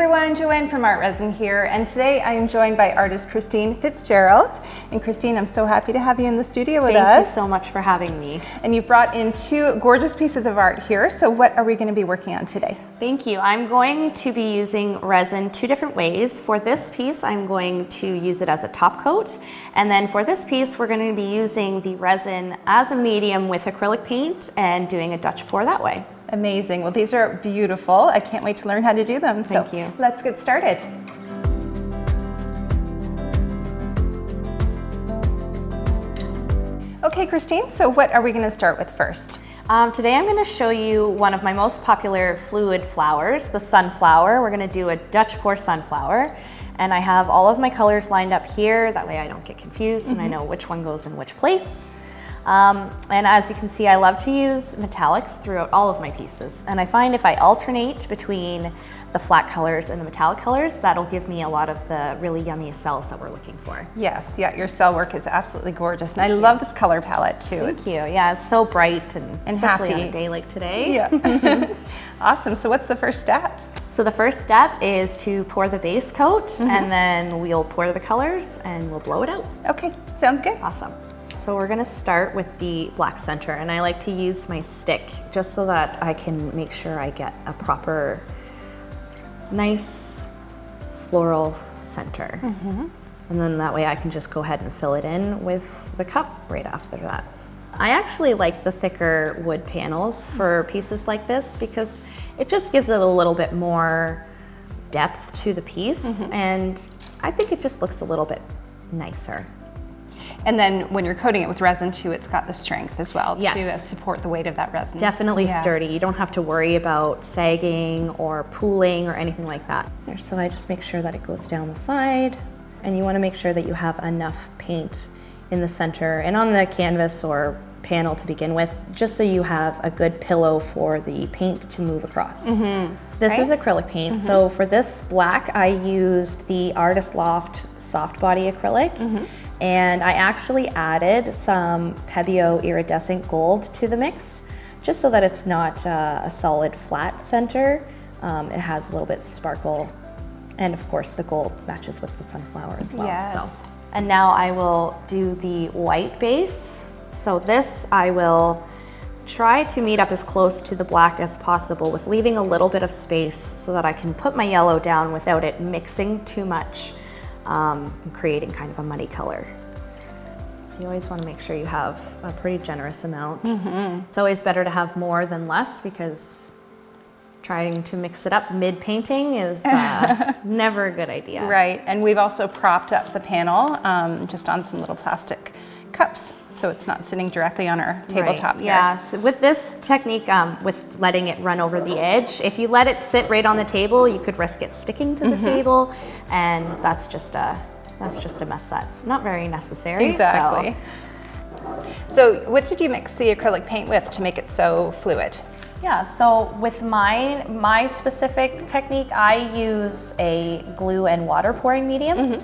everyone, Joanne from Art Resin here, and today I am joined by artist Christine Fitzgerald. And Christine, I'm so happy to have you in the studio with Thank us. Thank you so much for having me. And you've brought in two gorgeous pieces of art here, so what are we going to be working on today? Thank you. I'm going to be using resin two different ways. For this piece, I'm going to use it as a top coat, and then for this piece, we're going to be using the resin as a medium with acrylic paint and doing a Dutch pour that way. Amazing. Well, these are beautiful. I can't wait to learn how to do them. Thank so you. let's get started. Okay, Christine, so what are we going to start with first? Um, today I'm going to show you one of my most popular fluid flowers, the sunflower. We're going to do a Dutch pour sunflower. And I have all of my colors lined up here. That way I don't get confused mm -hmm. and I know which one goes in which place. Um, and as you can see, I love to use metallics throughout all of my pieces. And I find if I alternate between the flat colors and the metallic colors, that'll give me a lot of the really yummy cells that we're looking for. Yes, yeah, your cell work is absolutely gorgeous. And I love this color palette too. Thank you. Yeah, it's so bright and, and especially happy. on a day like today. Yeah. awesome. So what's the first step? So the first step is to pour the base coat mm -hmm. and then we'll pour the colors and we'll blow it out. Okay, sounds good. Awesome. So we're gonna start with the black center and I like to use my stick just so that I can make sure I get a proper, nice floral center. Mm -hmm. And then that way I can just go ahead and fill it in with the cup right after that. I actually like the thicker wood panels for pieces like this because it just gives it a little bit more depth to the piece mm -hmm. and I think it just looks a little bit nicer. And then when you're coating it with resin too, it's got the strength as well yes. to support the weight of that resin. Definitely yeah. sturdy. You don't have to worry about sagging or pooling or anything like that. So I just make sure that it goes down the side and you wanna make sure that you have enough paint in the center and on the canvas or panel to begin with, just so you have a good pillow for the paint to move across. Mm -hmm. This right? is acrylic paint. Mm -hmm. So for this black, I used the Artist Loft Soft Body Acrylic. Mm -hmm and I actually added some Pebeo iridescent gold to the mix just so that it's not uh, a solid flat center. Um, it has a little bit sparkle and of course the gold matches with the sunflower as well. Yes. So. And now I will do the white base. So this I will try to meet up as close to the black as possible with leaving a little bit of space so that I can put my yellow down without it mixing too much um, and creating kind of a muddy color. So you always want to make sure you have a pretty generous amount. Mm -hmm. It's always better to have more than less because trying to mix it up mid-painting is uh, never a good idea. Right, and we've also propped up the panel um, just on some little plastic cups so it's not sitting directly on our tabletop right. Yeah, so with this technique, um, with letting it run over the edge, if you let it sit right on the table, you could risk it sticking to the mm -hmm. table, and that's just a that's just a mess that's not very necessary. Exactly. So. so what did you mix the acrylic paint with to make it so fluid? Yeah, so with my, my specific technique, I use a glue and water pouring medium. Mm -hmm.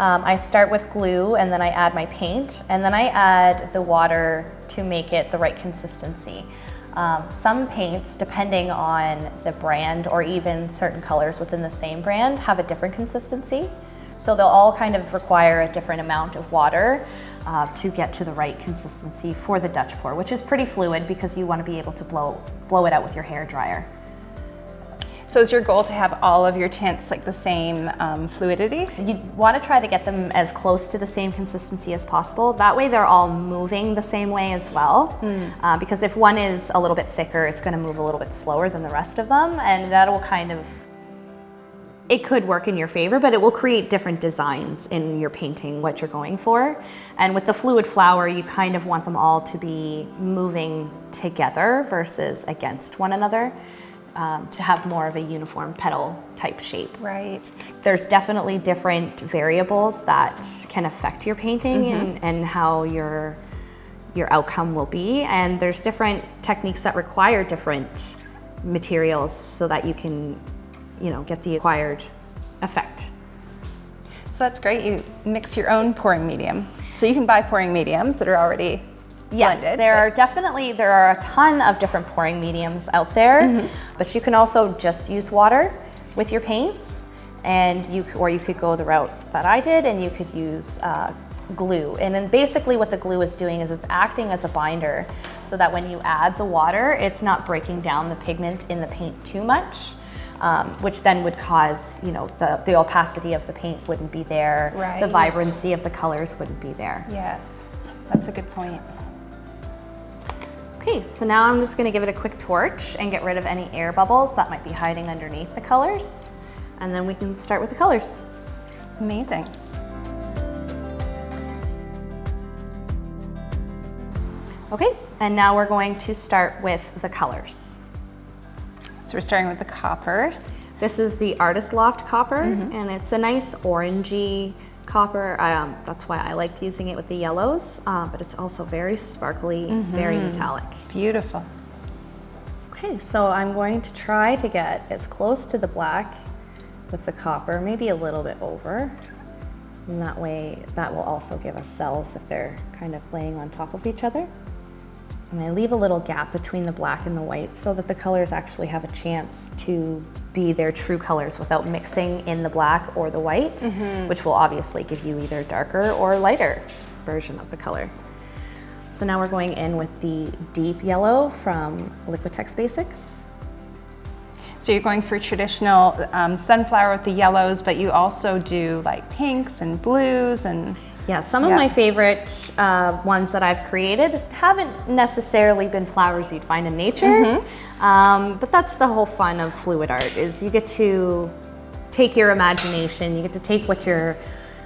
Um, I start with glue and then I add my paint and then I add the water to make it the right consistency. Um, some paints, depending on the brand or even certain colors within the same brand, have a different consistency. So they'll all kind of require a different amount of water uh, to get to the right consistency for the Dutch pour, which is pretty fluid because you want to be able to blow, blow it out with your hair dryer. So is your goal to have all of your tints like the same um, fluidity? You want to try to get them as close to the same consistency as possible. That way they're all moving the same way as well. Mm. Uh, because if one is a little bit thicker, it's going to move a little bit slower than the rest of them. And that will kind of it could work in your favor, but it will create different designs in your painting, what you're going for. And with the fluid flower, you kind of want them all to be moving together versus against one another um, to have more of a uniform petal type shape. Right. There's definitely different variables that can affect your painting mm -hmm. and, and how your, your outcome will be. And there's different techniques that require different materials so that you can, you know, get the acquired effect. So that's great. You mix your own pouring medium. So you can buy pouring mediums that are already Yes, blended, there are definitely, there are a ton of different pouring mediums out there, mm -hmm. but you can also just use water. with your paints, and you or you could go the route that I did, and you could use uh, glue. And then basically, what the glue is doing is it's acting as a binder, so that when you add the water, it's not breaking down the pigment in the paint too much. Um, which then would cause, you know, the, the opacity of the paint wouldn't be there, Right. the vibrancy of the colors wouldn't be there. Yes, that's a good point. Okay, so now I'm just gonna give it a quick torch and get rid of any air bubbles that might be hiding underneath the colors. And then we can start with the colors. Amazing. Okay, and now we're going to start with the colors. So we're starting with the copper. This is the Artist Loft copper, mm-hmm. and it's a nice orangey copper. Um, that's why I liked using it with the yellows, uh, but it's also very sparkly, very metallic. Beautiful. Okay, so I'm going to try to get as close to the black with the copper, maybe a little bit over. And that way, that will also give us cells if they're kind of laying on top of each other. And I leave a little gap between the black and the white so that the colors actually have a chance to be their true colors without mixing in the black or the white, which will obviously give you either darker or lighter version of the color. So now we're going in with the deep yellow from Liquitex Basics. So you're going for traditional um, sunflower with the yellows, but you also do like pinks and blues and Yeah, some of Yeah. my favorite uh, ones that I've created haven't necessarily been flowers you'd find in nature, um, but that's the whole fun of fluid art is you get to take your imagination, you get to take what you're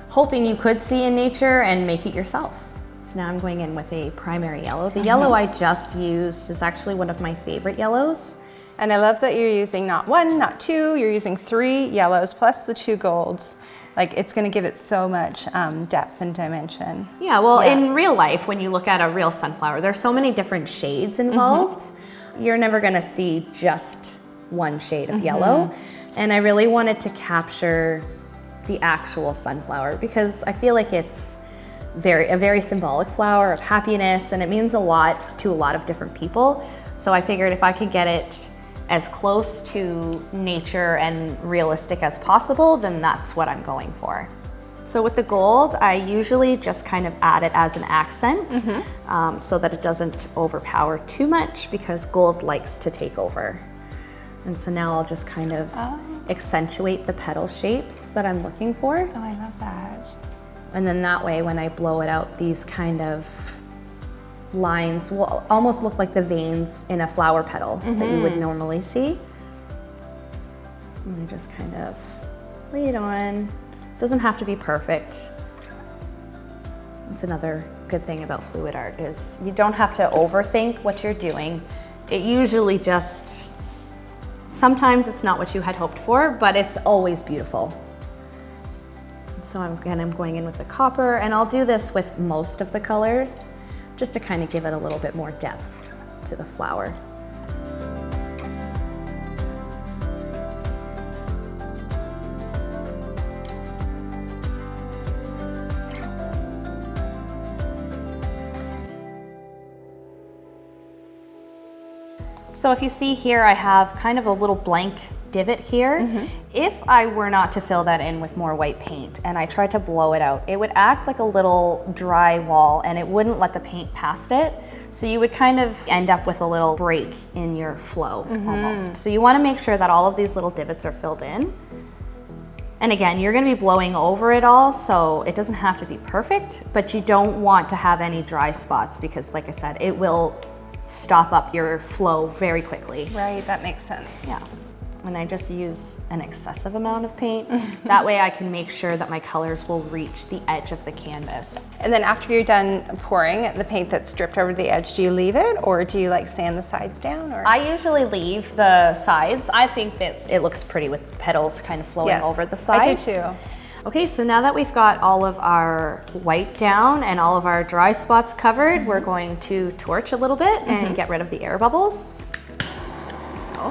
hoping you could see in nature and make it yourself. So now I'm going in with a primary yellow. The yellow I just used is actually one of my favorite yellows. And I love that you're using not one, not two, you're using three yellows plus the two golds. Like it's gonna give it so much um, depth and dimension. Yeah, well, Yeah. in real life, when you look at a real sunflower, there's so many different shades involved. You're never gonna see just one shade of yellow. And I really wanted to capture the actual sunflower because I feel like it's very a very symbolic flower of happiness and it means a lot to a lot of different people. So I figured if I could get it as close to nature and realistic as possible, then that's what I'm going for. So with the gold, I usually just kind of add it as an accent um, so that it doesn't overpower too much because gold likes to take over. And so now I'll just kind of accentuate the petal shapes that I'm looking for. Oh, I love that. And then that way, when I blow it out, these kind of lines will almost look like the veins in a flower petal that you would mm-hmm. normally see. And I just kind of lay it on. Doesn't have to be perfect. It's another good thing about fluid art is you don't have to overthink what you're doing. It usually just sometimes it's not what you had hoped for, but it's always beautiful. So I'm, again, I'm going in with the copper and I'll do this with most of the colors just to kind of give it a little bit more depth to the flower. So if you see here, I have kind of a little blank divot here. Mm-hmm. If I were not to fill that in with more white paint and I tried to blow it out, it would act like a little dry wall and it wouldn't let the paint past it. So you would kind of end up with a little break in your flow mm-hmm. almost. So you wanna make sure that all of these little divots are filled in. And again, you're gonna be blowing over it all, so it doesn't have to be perfect, but you don't want to have any dry spots because like I said, it will stop up your flow very quickly. Right, that makes sense. Yeah. And I just use an excessive amount of paint. that way I can make sure that my colors will reach the edge of the canvas. And then after you're done pouring the paint that's dripped over the edge, do you leave it or do you like sand the sides down? Or I usually leave the sides. I think that it looks pretty with the petals kind of flowing Yes, over the sides. I do too. Okay, so now that we've got all of our white down and all of our dry spots covered, we're going to torch a little bit and get rid of the air bubbles. Oh.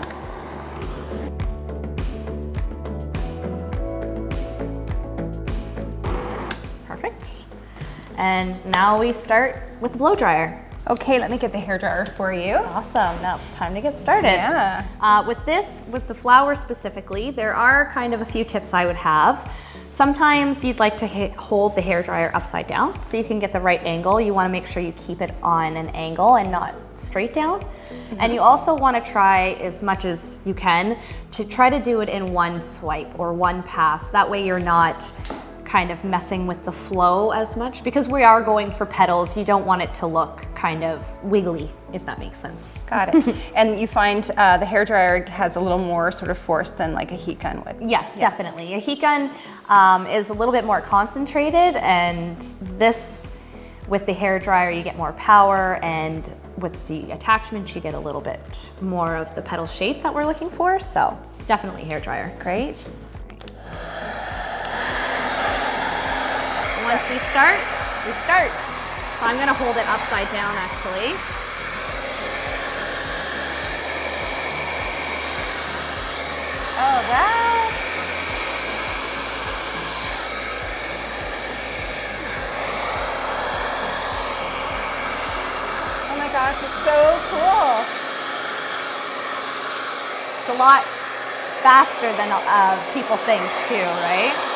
Perfect. And now we start with the blow dryer. Okay, let me get the hair dryer for you. Awesome, now it's time to get started. Yeah. Uh, with this, with the flower specifically, there are kind of a few tips I would have. Sometimes you'd like to hold the hair dryer upside down so you can get the right angle. You wanna make sure you keep it on an angle and not straight down. Mm -hmm. And you also wanna try as much as you can to try to do it in one swipe or one pass. That way you're not kind of messing with the flow as much because we are going for petals. You don't want it to look kind of wiggly, if that makes sense. Got it. and you find uh, the hair dryer has a little more sort of force than like a heat gun would. Yes, yeah. definitely. A heat gun um, is a little bit more concentrated and this, with the hair dryer, you get more power and with the attachments, you get a little bit more of the petal shape that we're looking for. So definitely hair dryer. Great. Once we start, we start. So I'm gonna hold it upside down actually. Oh, wow. Oh my gosh, it's so cool. It's a lot faster than uh, people think too, right?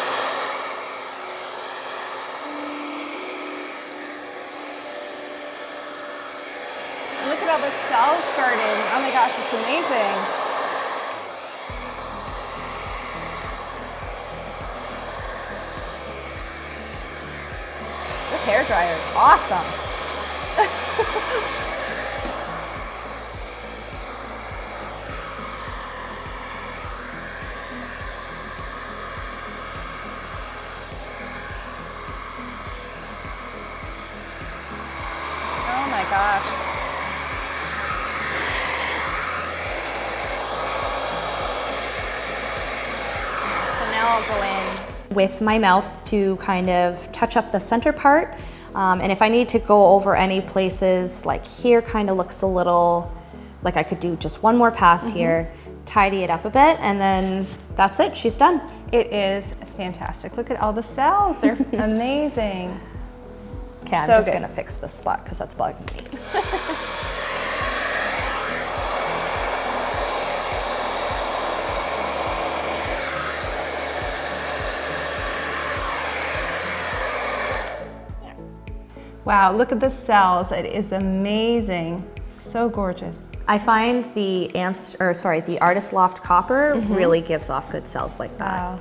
The cells starting. Oh my gosh, it's amazing. This hair dryer is awesome. with my mouth to kind of touch up the center part. Um, and if I need to go over any places, like here kind of looks a little, like I could do just one more pass mm -hmm. here, tidy it up a bit, and then that's it, she's done. It is fantastic. Look at all the cells, they're amazing. Okay, I'm so just good. gonna fix this spot because that's bugging me. Wow, look at the cells. It is amazing. So gorgeous. I find the amps, or sorry, the Artist Loft Copper mm -hmm. really gives off good cells like that. Wow.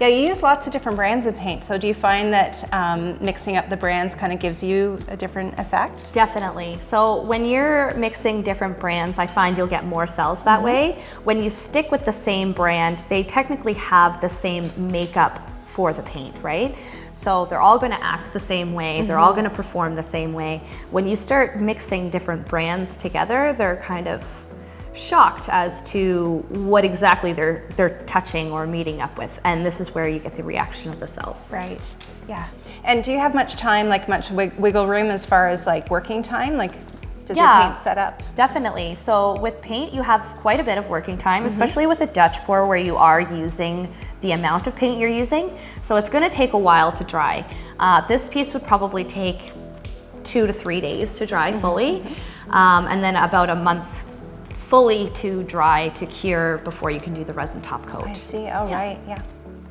Yeah, you use lots of different brands of paint. So do you find that um, mixing up the brands kind of gives you a different effect? Definitely. So when you're mixing different brands, I find you'll get more cells that mm -hmm. way. When you stick with the same brand, they technically have the same makeup for the paint, right? So they're all gonna act the same way, mm -hmm. they're all mm-hmm. gonna perform the same way. When you start mixing different brands together, they're kind of shocked as to what exactly they're they're touching or meeting up with and this is where you get the reaction of the cells right yeah and do you have much time like much wiggle room as far as like working time like does yeah, your paint set up? Definitely. So with paint, you have quite a bit of working time, mm -hmm. especially with a Dutch pour where you are using the amount of paint you're using. So it's gonna take a while to dry. Uh, this piece would probably take two to three days to dry mm -hmm. fully, um, and then about a month fully to dry to cure before you can do the resin top coat. I see, oh yeah. right, yeah.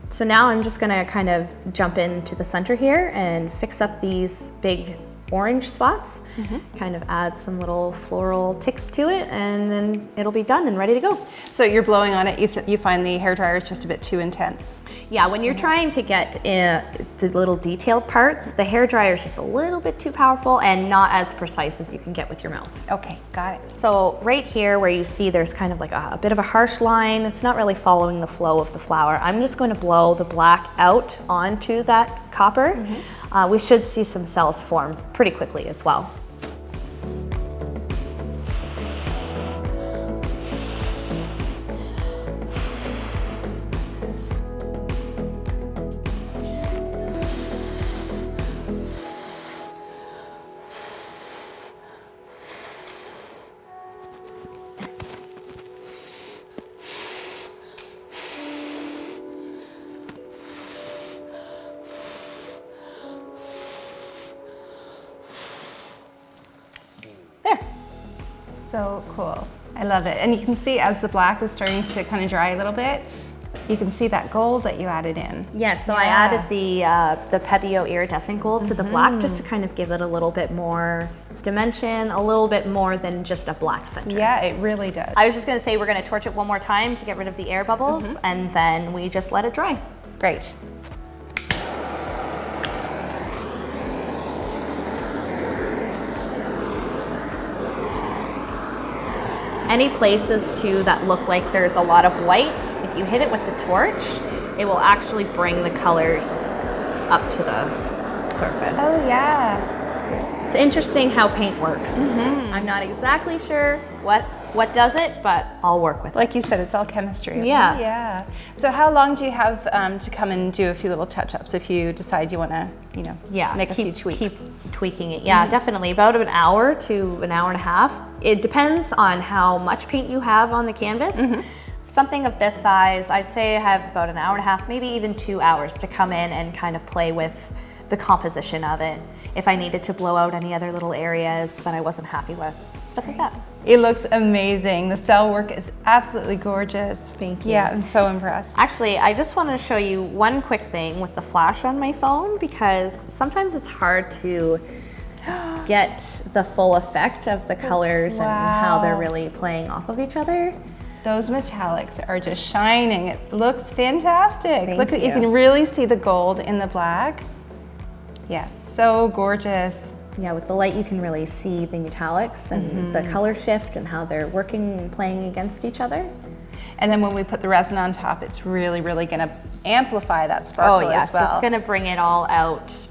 So now I'm just gonna kind of jump into the center here and fix up these big orange spots, mm -hmm. kind of add some little floral ticks to it, and then it'll be done and ready to go. So you're blowing on it, you, you find the hair dryer is just a bit too intense? Yeah, when you're trying to get uh, the little detailed parts, the hair dryer is just a little bit too powerful and not as precise as you can get with your mouth. Okay, got it. So right here where you see there's kind of like a, a bit of a harsh line, it's not really following the flow of the flower. I'm just going to blow the black out onto that copper. Mm -hmm uh, we should see some cells form pretty quickly as well. So cool. I love it. And you can see as the black is starting to kind of dry a little bit, you can see that gold that you added in. Yeah, so I added the uh, the Pebeo iridescent gold to the black just to kind of give it a little bit more dimension, a little bit more than just a black center. Yeah, it really does. I was just gonna say we're gonna torch it one more time to get rid of the air bubbles and then we just let it dry. Great. Any places too that look like there's a lot of white, if you hit it with the torch, it will actually bring the colors up to the surface. Oh yeah. It's interesting how paint works. Mm-hmm. I'm not exactly sure what what does it, but I'll work with it. Like you said, it's all chemistry. Yeah. Yeah. So how long do you have um, to come and do a few little touch-ups if you decide you want to, you know, Yeah, make a few keep, tweaks? Keep tweaking it. Yeah, definitely. About an hour to an hour and a half. It depends on how much paint you have on the canvas. Something of this size, I'd say I have about an hour and a half, maybe even two hours to come in and kind of play with the composition of it. If I needed to blow out any other little areas that I wasn't happy with, stuff like that. It looks amazing. The cell work is absolutely gorgeous. Thank you. Yeah, I'm so impressed. Actually, I just wanted to show you one quick thing with the flash on my phone because sometimes it's hard to get the full effect of the colors and how they're really playing off of each other. Those metallics are just shining. It looks fantastic. Thank Look, at you you. can really see the gold in the black. Yes, so gorgeous. Yeah, with the light you can really see the metallics and the mm-hmm. color shift and how they're working and playing against each other. And then when we put the resin on top, it's really, really gonna amplify that sparkle Oh yes, well. it's gonna bring it all out.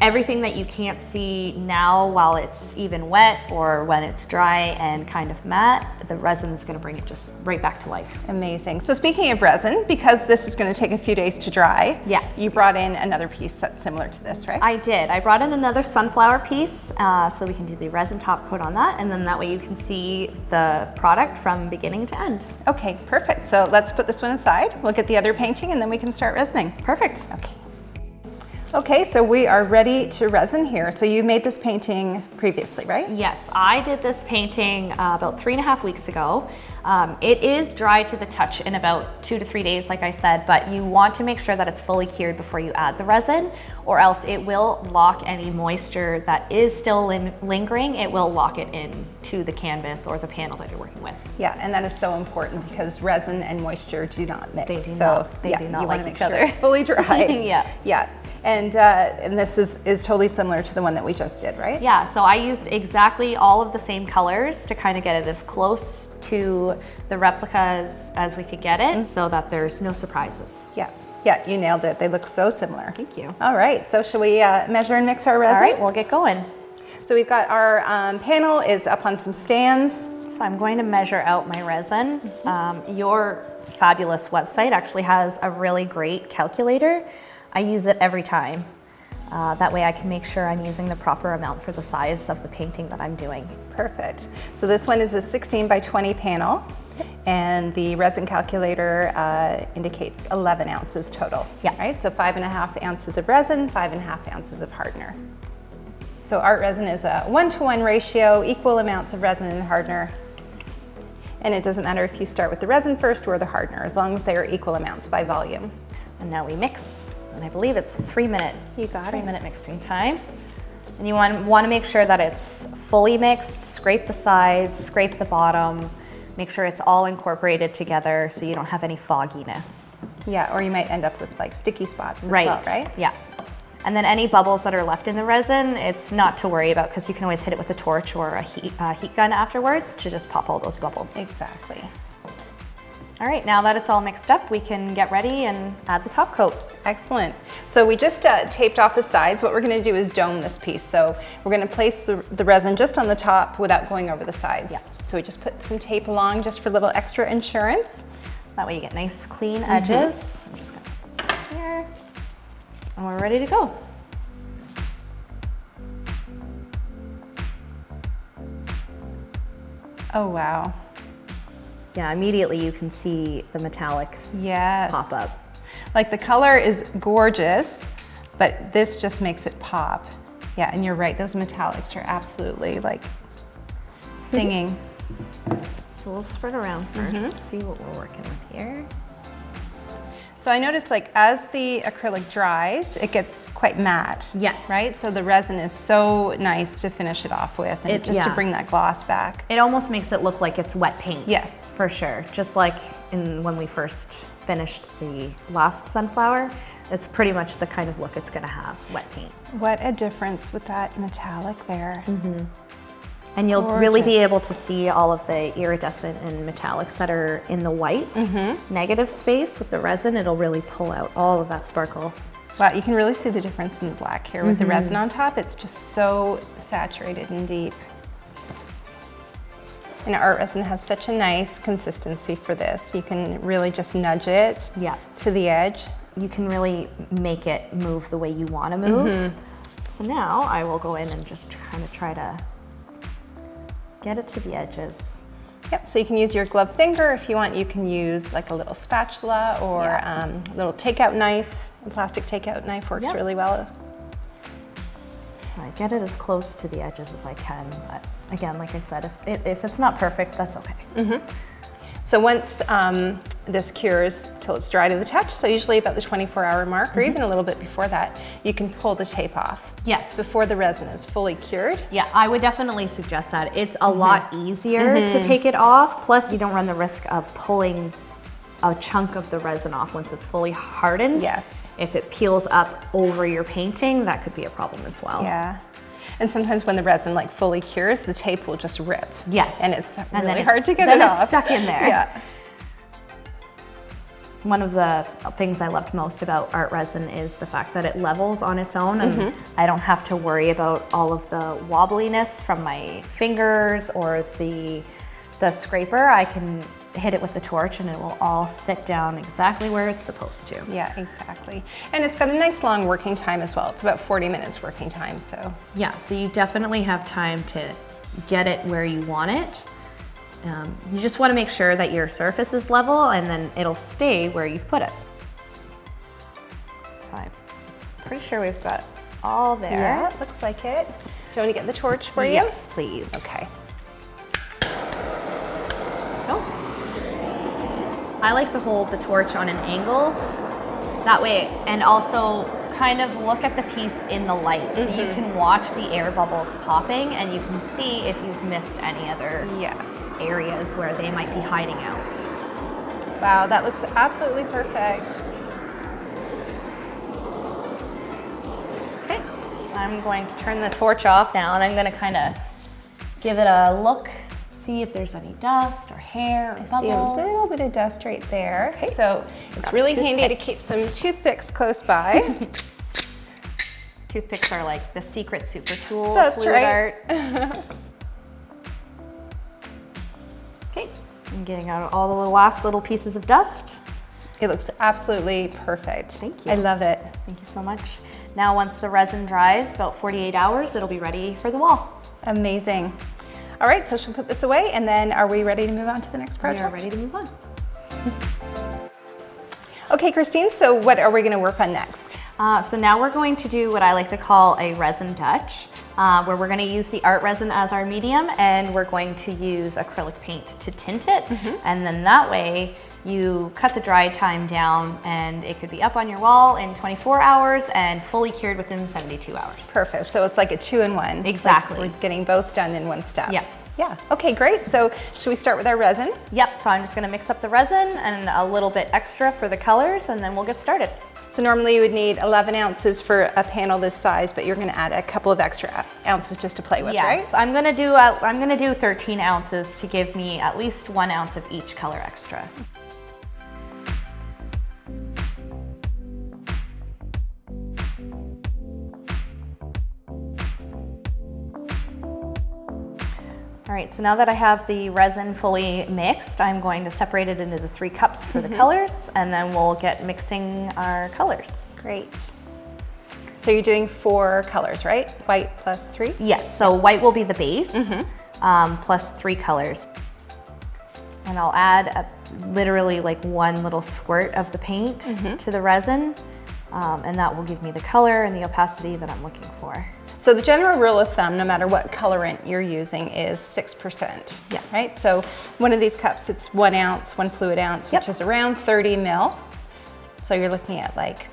Everything that you can't see now while it's even wet or when it's dry and kind of matte, the resin is gonna bring it just right back to life. Amazing. So speaking of resin, because this is going to take a few days to dry, Yes. you brought in another piece that's similar to this, right? I did. I brought in another sunflower piece uh, so we can do the resin top coat on that and then that way you can see the product from beginning to end. okay, perfect. So let's put this one aside. We'll get the other painting and then we can start resining. Perfect. Okay. Okay, so we are ready to resin here. So you made this painting previously, right? Yes, I did this painting uh, about three and a half weeks ago. Um, it is dry to the touch in about two to three days, like I said, but you want to make sure that it's fully cured before you add the resin, or else it will lock any moisture that is still lin- lingering. It will lock it in to the canvas or the panel that you're working with. Yeah, and that is so important because resin and moisture do not mix. They do so not- they yeah, do not you want to like make each sure other. it's fully dry. Yeah. Yeah. And uh, and this is is totally similar to the one that we just did, right? Yeah, so I used exactly all of the same colors to kind of get it as close to the replicas as we could get it so that there's no surprises. Yeah. Yeah, you nailed it. They look so similar. Thank you. All right, so shall we uh, measure and mix our resin? All right, we'll get going. So we've got our um, panel is up on some stands. So I'm going to measure out my resin. Um, your fabulous website actually has a really great calculator. I use it every time. Uh, that way I can make sure I'm using the proper amount for the size of the painting that I'm doing. Perfect. So this one is a 16 by 20 panel, and the resin calculator uh, indicates 11 ounces total. Yeah. Right. So five and a half ounces of resin, five and a half ounces of hardener. So art resin is a one-to-one ratio, equal amounts of resin and hardener. And it doesn't matter if you start with the resin first or the hardener, as long as they are equal amounts by volume. And now we mix, and I believe it's three minute, You got three it. minute mixing time. And you want, want to make sure that it's fully mixed, scrape the sides, scrape the bottom, make sure it's all incorporated together so you don't have any fogginess. Yeah, or you might end up with like sticky spots as well, right? Yeah. And then any bubbles that are left in the resin, it's not to worry about because you can always hit it with a torch or a heat, uh, heat gun afterwards to just pop all those bubbles. Exactly. All right, now that it's all mixed up, we can get ready and add the top coat. Excellent. So we just uh, taped off the sides. What we're going to do is dome this piece. So we're going to place the, the resin just on the top without going over the sides. Yeah. So we just put some tape along just for a little extra insurance. That way you get nice clean Mm-hmm. edges. I'm just gonna put this on here. And we're ready to go. Oh, wow. Yeah, immediately you can see the metallics Yes. pop up. Like the color is gorgeous, but this just makes it pop. Yeah, and you're right. Those metallics are absolutely like singing. So we'll spread around 1st mm-hmm. see what we're working with here. So I noticed like as the acrylic dries, it gets quite matte. Yes. Right? So the resin is so nice to finish it off with and It- just to bring that gloss back. It almost makes it look like it's wet paint. Yes. For sure. Just like in when we first finished the last sunflower, it's pretty much the kind of look it's gonna have, wet paint. What a difference with that metallic there. Mm-hmm. And you'll really be able to see all of the iridescent and metallics that are in the white mm-hmm. negative space with the resin. It'll really pull out all of that sparkle. Wow, you can really see the difference in the black here with the mm-hmm. resin on top. It's just so saturated and deep. And art resin has such a nice consistency for this. You can really just nudge it Yeah. to the edge. You can really make it move the way you want to move. Mm-hmm. So now I will go in and just kind of try to get it to the edges. Yep, so you can use your glove finger. If you want, you can use like a little spatula or Yeah. um, a little takeout knife. A plastic takeout knife works Yep. really well. So I get it as close to the edges as I can, but again, like I said, if, it, if it's not perfect, that's okay. So once um, this cures till it's dry to the touch, so usually about the 24 hour mark or mm-hmm. even a little bit before that, you can pull the tape off. Yes. Before the resin is fully cured. Yeah, I would definitely suggest that. It's a mm-hmm. lot easier to mm-hmm. take it off, plus you don't run the risk of pulling a chunk of the resin off once it's fully hardened. Yes. If it peels up over your painting, that could be a problem as well. Yeah. And sometimes when the resin like fully cures, the tape will just rip. Yes. And it's And really then hard it's- to get then it it's off. stuck in there. Yeah. One of the things I loved most about art resin is the fact that it levels on its own and mm-hmm. I don't have to worry about all of the wobbliness from my fingers or the the scraper. I can hit it with the torch and it will all sit down exactly where it's supposed to. Yeah, exactly. And it's got a nice long working time as well. It's about 40 minutes working time, so. Yeah, so you definitely have time to get it where you want it. Um, you just want to make sure that your surface is level and then it'll stay where you've put it. So I'm pretty sure we've got all there. Yeah, looks like it. Do you want me to get the torch for you? Yes, please. Okay. Oh. I like to hold the torch on an angle. That way, and also kind of look at the piece in the light. So you mm-hmm. can watch the air bubbles popping and you can see if you've missed any other Yes. areas where they might be hiding out. Wow, that looks absolutely perfect. Okay, so I'm going to turn the torch off now and I'm gonna kind of give it a look, see if there's any dust or hair or bubbles. See a little bit of dust right there. So it's really handy to keep some toothpicks close by. Toothpicks are like the secret super tool. of That's fluid right. art. okay, I'm getting out all the last little pieces of dust. it looks absolutely perfect. Thank you. I love it. Thank you so much. Now once the resin dries, about 48 hours, it'll be ready for the wall. Amazing. All right, so she'll put this away and then are we ready to move on to the next project? We are ready to move on. Okay, Christine, so what are we gonna work on next? Uh, so now we're going to do what I like to call a resin touch, uh, where we're going to use the art resin as our medium and we're going to use acrylic paint to tint it. And then that way you cut the dry time down and it could be up on your wall in 24 hours and fully cured within 72 hours. Perfect, so it's like a two-in-one. Like Exactly. we're getting both done in one step. Yeah. Yeah, okay, great. So should we start with our resin? Yep, so I'm just going to mix up the resin and a little bit extra for the colors and then we'll get started. So normally you would need 11 ounces for a panel this size, but you're gonna add a couple of extra ounces just to play with, Yes, right? I'm gonna do uh, I'm gonna do 13 ounces to give me at least one ounce of each color extra. All right, so now that I have the resin fully mixed, I'm going to separate it into the three cups for the colors, and then we'll get mixing our colors. Great. So you're doing four colors, right? White plus three? Yes, so white will be the base, um, plus three colors. And I'll add a, literally like one little squirt of the paint to the resin, um, and that will give me the color and the opacity that I'm looking for. So the general rule of thumb, no matter what colorant you're using, is 6%. Yes. Right? So one of these cups, it's one ounce, one fluid ounce, Yep. which is around 30 mil. So you're looking at like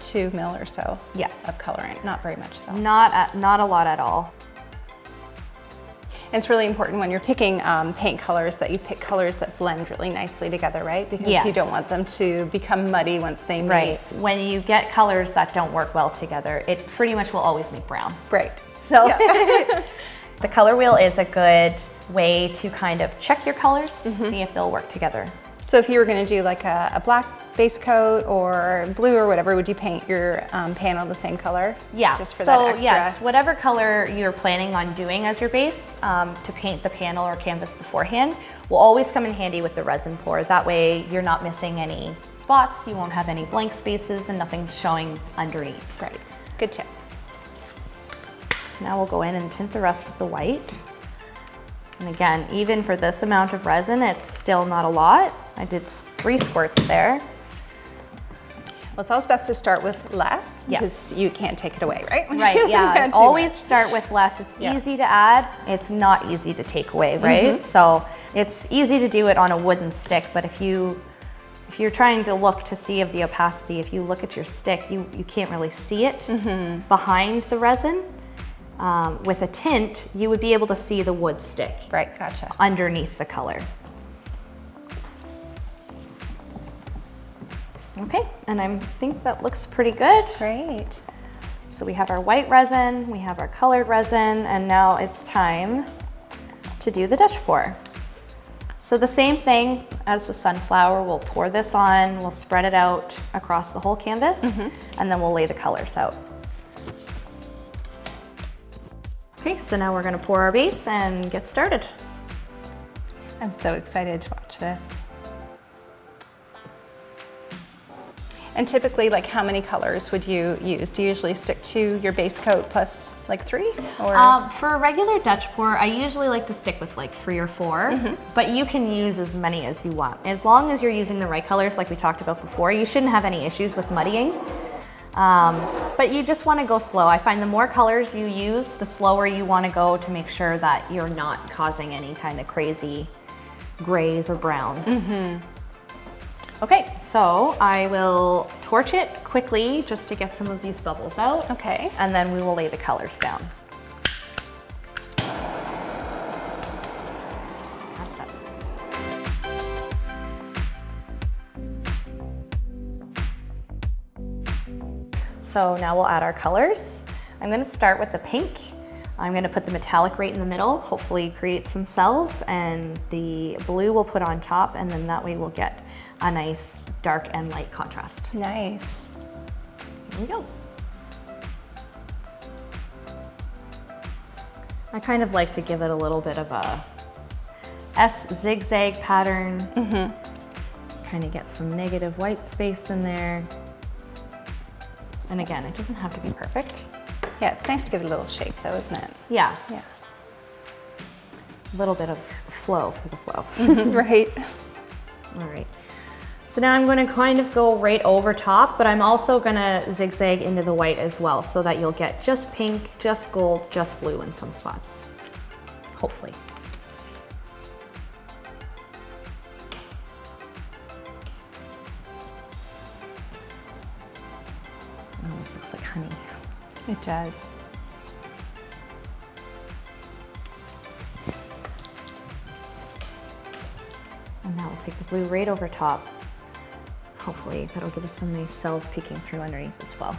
two mil or so Yes. of colorant. Not very much though. Not, a, not a lot at all. And it's really important when you're picking um, paint colors that you pick colors that blend really nicely together, right? Because you don't want them to become muddy once they meet. Right. When you get colors that don't work well together, it pretty much will always make brown. Right. So Yeah. the color wheel is a good way to kind of check your colors, see if they'll work together. So if you were going to do like a, a black base coat or blue or whatever, would you paint your um, panel the same color? Yeah, Just for so that extra. yes, whatever color you're planning on doing as your base um, to paint the panel or canvas beforehand will always come in handy with the resin pour. That way you're not missing any spots, you won't have any blank spaces and nothing's showing underneath. Right. Good tip. So now we'll go in and tint the rest with the white. And again, even for this amount of resin, it's still not a lot. I did three squirts there. Well, it's always best to start with less Yes. because you can't take it away, right? Right, yeah. Always much. start with less. It's Yeah. easy to add, it's not easy to take away, right? So it's easy to do it on a wooden stick, but if you if you're trying to look to see of the opacity, if you look at your stick, you, you can't really see it behind the resin. Um, with a tint, you would be able to see the wood stick Right, gotcha. underneath the color. Okay, and I think that looks pretty good. Great. So we have our white resin, we have our colored resin, and now it's time to do the Dutch pour. So the same thing as the sunflower, we'll pour this on, we'll spread it out across the whole canvas, mm-hmm. and then we'll lay the colors out. Okay, so now we're gonna pour our base and get started. I'm so excited to watch this. And typically, like how many colors would you use? Do you usually stick to your base coat plus like three? Or Um, for a regular Dutch pour, I usually like to stick with like three or 4 but you can use as many as you want. As long as you're using the right colors like we talked about before, you shouldn't have any issues with muddying. Um, but you just wanna go slow. I find the more colors you use, the slower you wanna go to make sure that you're not causing any kind of crazy grays or browns. Okay, so I will torch it quickly just to get some of these bubbles out okay. and then we will lay the colors down. So now we'll add our colors. I'm gonna start with the pink. I'm gonna put the metallic right in the middle, hopefully create some cells, and the blue we'll put on top, and then that way we'll get a nice dark and light contrast. Nice. Here we go. I kind of like to give it a little bit of a S zigzag pattern. Mm -hmm. Kind of get some negative white space in there. And again, it doesn't have to be perfect. Yeah, it's nice to give it a little shape though, isn't it? Yeah, Yeah. a little bit of flow for the flow. right. All right. So now I'm going to kind of go right over top, but I'm also going to zigzag into the white as well so that you'll get just pink, just gold, just blue in some spots. Hopefully. Oh, Almost looks like honey. It does. And now we'll take the blue right over top. Hopefully that'll give us some nice cells peeking through underneath as well.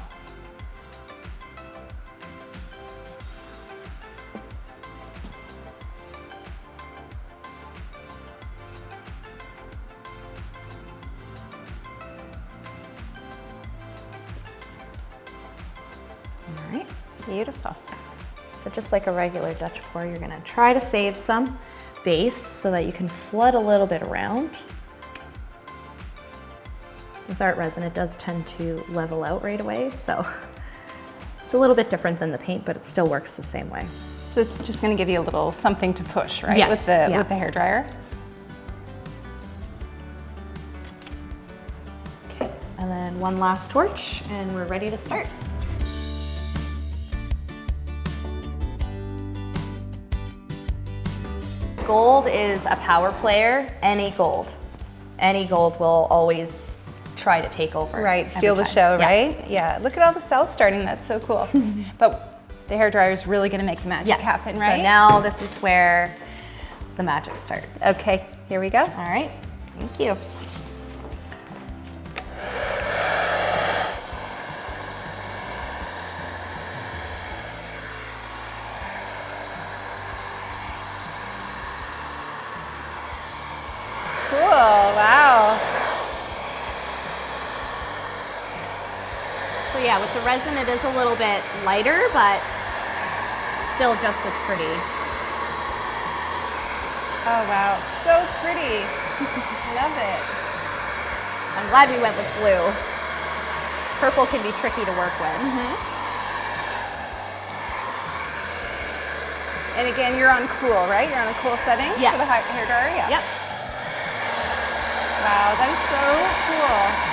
All right. Beautiful. So just like a regular Dutch pour, you're gonna try to save some base so that you can flood a little bit around. With art resin, it does tend to level out right away, so it's a little bit different than the paint, but it still works the same way. So this is just gonna give you a little something to push, right? Yes, with the, yeah. with the? Okay, and then one last torch, and we're ready to start. Gold is a power player, any gold. Any gold will always try to take over. Right, steal the show, Yeah. right? Yeah, look at all the cells starting, that's so cool. but the hair dryer is really gonna make the magic Yes. happen, right? So now this is where the magic starts. Okay, here we go. All right. Thank you. So yeah, with the resin, it is a little bit lighter, but still just as pretty. Oh wow, so pretty. Love it. I'm glad we went with blue. Purple can be tricky to work with. Mm-hmm. And again, you're on cool, right? You're on a cool setting Yeah. for the hair dryer? Yeah. Yep. Wow, that is so cool.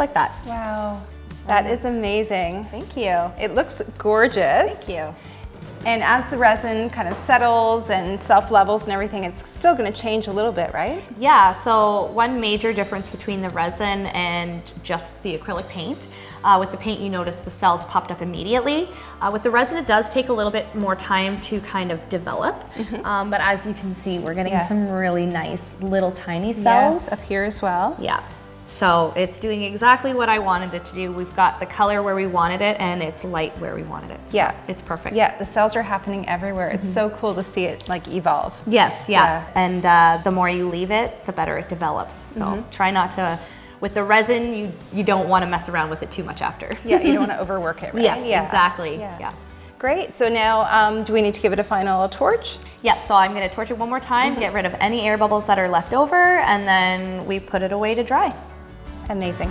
Like that. Wow, that is amazing. Thank you. It looks gorgeous. Thank you. And as the resin kind of settles and self-levels and everything, it's still gonna change a little bit, right? Yeah, so one major difference between the resin and just the acrylic paint. Uh, with the paint, you notice the cells popped up immediately. Uh, with the resin, it does take a little bit more time to kind of develop. Um, but as you can see, we're getting Yes. some really nice little tiny cells. Yes, up here as well. Yeah. So it's doing exactly what I wanted it to do. We've got the color where we wanted it and it's light where we wanted it. So Yeah. It's perfect. Yeah, the cells are happening everywhere. It's so cool to see it like evolve. Yes, yeah. Yeah. And uh, the more you leave it, the better it develops. So Mm-hmm. try not to, with the resin, you, you don't want to mess around with it too much after. Yeah, you don't want to overwork it, right? Yes, Yeah. exactly. Yeah. Great. So now, um, do we need to give it a final torch? Yeah, so I'm going to torch it one more time, Mm-hmm. get rid of any air bubbles that are left over, and then we put it away to dry. Amazing.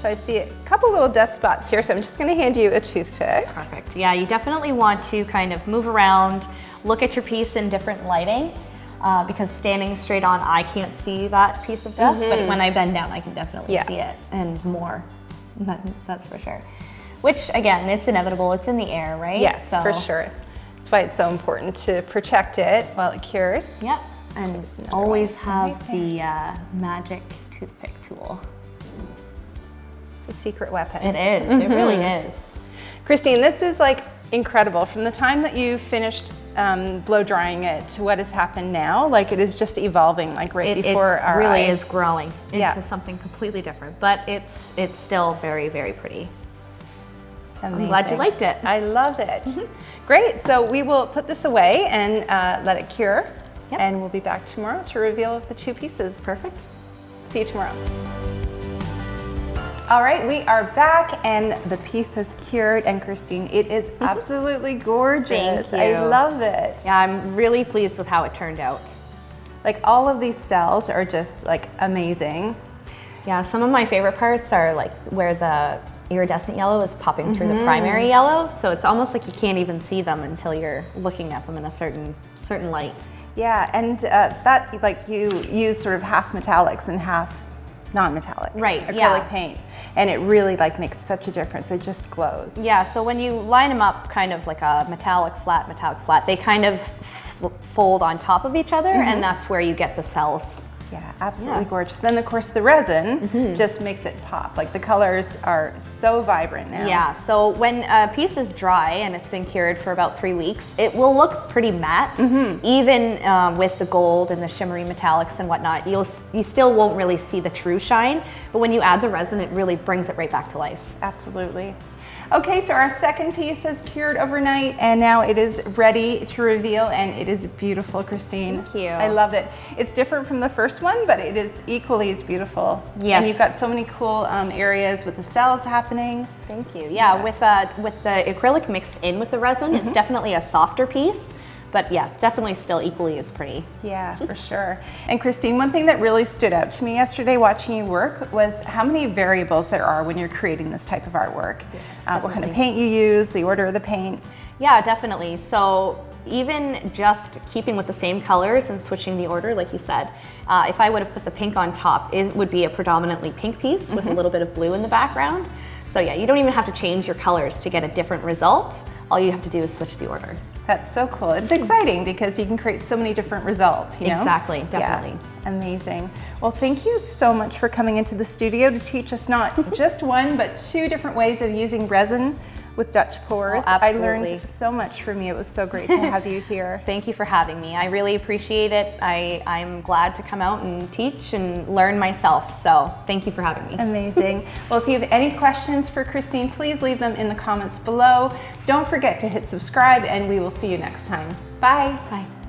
So I see a couple little dust spots here, so I'm just gonna hand you a toothpick. Perfect. Yeah, you definitely want to kind of move around, look at your piece in different lighting. Uh, because standing straight on, I can't see that piece of dust, but when I bend down, I can definitely Yeah. see it and more. That, that's for sure. Which, again, it's inevitable. It's in the air, right? Yes, So- for sure. That's why it's so important to protect it while it cures. Yep. And always one. have the uh, magic toothpick tool. It's a secret weapon. It is. It really is. Christine, this is like incredible. From the time that you finished um, blow drying it to what has happened now, like it is just evolving like right It, it before our It really eyes. is growing into Yeah. something completely different, but it's it's still very very pretty. Amazing. I'm glad you liked it. I love it. Great. So we will put this away and uh, let it cure. Yep. And we'll be back tomorrow to reveal the two pieces. Perfect. See you tomorrow. All right, we are back and the piece has cured. And Christine, it is absolutely gorgeous. Thank I love it. Yeah, I'm really pleased with how it turned out. Like all of these cells are just like amazing. Yeah, some of my favorite parts are like where the iridescent yellow is popping through the primary yellow. So it's almost like you can't even see them until you're looking at them in a certain certain light. Yeah, and uh, that like you use sort of half metallics and half non-metallic Right, acrylic yeah. paint, and it really like makes such a difference. It just glows. Yeah, so when you line them up kind of like a metallic flat, metallic flat, they kind of fold on top of each other and that's where you get the cells. Yeah, absolutely Yeah. gorgeous. Then of course the resin just makes it pop. Like the colors are so vibrant now. Yeah, so when a piece is dry and it's been cured for about three weeks, it will look pretty matte. Even um, with the gold and the shimmery metallics and whatnot, you'll you still won't really see the true shine. But when you add the resin, it really brings it right back to life. Absolutely. Okay, so our second piece has cured overnight and now it is ready to reveal and it is beautiful, Christine. Thank you. I love it. It's different from the first one, but it is equally as beautiful. Yes. And you've got so many cool um, areas with the cells happening. Thank you. Yeah, with uh, with the acrylic mixed in with the resin, it's definitely a softer piece. But yeah, definitely still equally as pretty. Yeah, for sure. And Christine, one thing that really stood out to me yesterday watching you work was how many variables there are when you're creating this type of artwork. uh, what kind of paint you use, the order of the paint. Yeah, definitely. So even just keeping with the same colors and switching the order, like you said, uh, if I would have put the pink on top, it would be a predominantly pink piece with a little bit of blue in the background. So yeah, you don't even have to change your colors to get a different result. All you have to do is switch the order. That's so cool. It's exciting because you can create so many different results, you know? Exactly, Yeah, definitely. Amazing. Well, thank you so much for coming into the studio to teach us not just one, but two different ways of using resin with Dutch pours. Oh, I learned so much from you. It was so great to have you here. Thank you for having me. I really appreciate it. I, I'm glad to come out and teach and learn myself. So thank you for having me. Amazing. Well, if you have any questions for Christine, please leave them in the comments below. Don't forget to hit subscribe and we will see you next time. Bye. Bye.